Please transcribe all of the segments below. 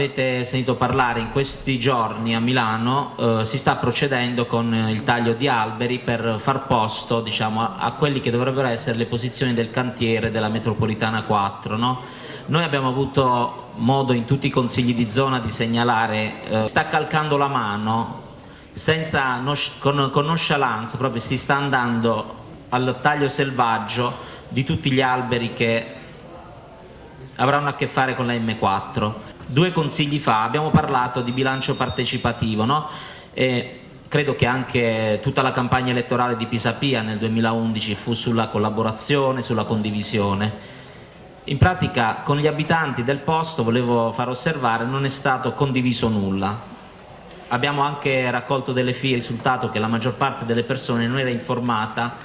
Avete sentito parlare in questi giorni a Milano, eh, si sta procedendo con il taglio di alberi per far posto diciamo, a, a quelli che dovrebbero essere le posizioni del cantiere della metropolitana 4. No? Noi abbiamo avuto modo in tutti i consigli di zona di segnalare, eh, sta calcando la mano, senza, con, con nonchalance, proprio si sta andando al taglio selvaggio di tutti gli alberi che avranno a che fare con la M4 due consigli fa abbiamo parlato di bilancio partecipativo no? e credo che anche tutta la campagna elettorale di Pisapia nel 2011 fu sulla collaborazione, sulla condivisione. In pratica con gli abitanti del posto, volevo far osservare, non è stato condiviso nulla. Abbiamo anche raccolto delle FI, risultato che la maggior parte delle persone non era informata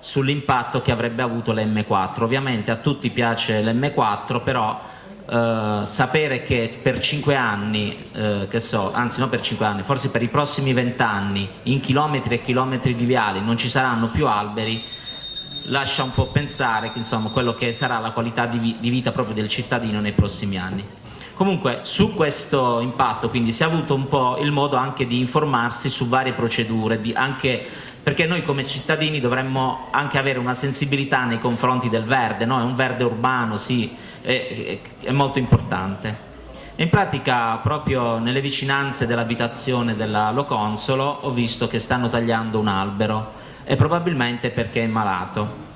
sull'impatto che avrebbe avuto l'M4. Ovviamente a tutti piace l'M4, però eh, sapere che per 5 anni, eh, che so, anzi non per 5 anni, forse per i prossimi 20 anni, in chilometri e chilometri di viali non ci saranno più alberi, lascia un po' pensare che, insomma, quello che sarà la qualità di, vi di vita proprio del cittadino nei prossimi anni. Comunque su questo impatto quindi si è avuto un po' il modo anche di informarsi su varie procedure, di anche perché noi come cittadini dovremmo anche avere una sensibilità nei confronti del verde, no? è un verde urbano, sì, è, è molto importante. In pratica proprio nelle vicinanze dell'abitazione della Loconsolo ho visto che stanno tagliando un albero e probabilmente perché è malato.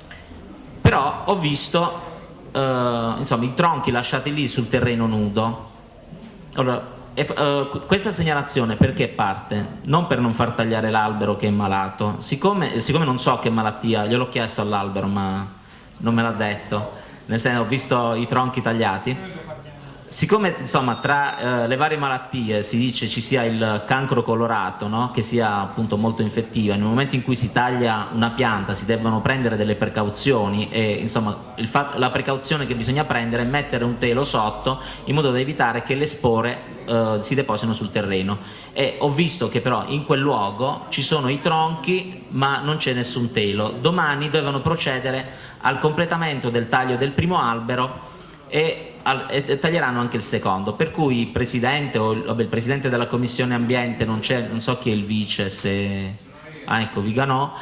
Però ho visto eh, insomma, i tronchi lasciati lì sul terreno nudo. Allora, e, uh, questa segnalazione perché parte? Non per non far tagliare l'albero che è malato, siccome, siccome non so che malattia, gliel'ho chiesto all'albero ma non me l'ha detto, nel senso ho visto i tronchi tagliati, Siccome insomma, tra eh, le varie malattie si dice ci sia il cancro colorato, no? che sia appunto molto infettiva, nel momento in cui si taglia una pianta si devono prendere delle precauzioni e insomma, la precauzione che bisogna prendere è mettere un telo sotto in modo da evitare che le spore eh, si deposino sul terreno. E ho visto che però in quel luogo ci sono i tronchi ma non c'è nessun telo. Domani devono procedere al completamento del taglio del primo albero e, e, taglieranno anche il secondo, per cui il Presidente o vabbè, il Presidente della Commissione Ambiente, non, non so chi è il Vice, se... Ah ecco, Viganò,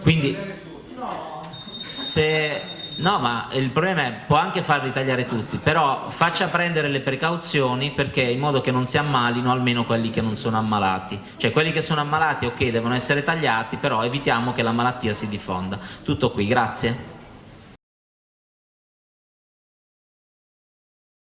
quindi se... No, ma il problema è può anche farli tagliare tutti, però faccia prendere le precauzioni perché in modo che non si ammalino almeno quelli che non sono ammalati. Cioè quelli che sono ammalati ok devono essere tagliati, però evitiamo che la malattia si diffonda. Tutto qui, grazie.